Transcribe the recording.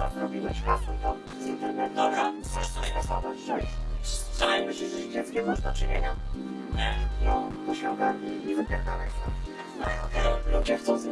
co zrobiłeś, kasuj to z internetu. Dobra. Chcesz coś kasować, cześć. Wczoraj myślisz, że dzieckiem masz do czynienia? Nie. No, to się ogarnij i wypierdalaj stąd. No okej. Ludzie chcą z.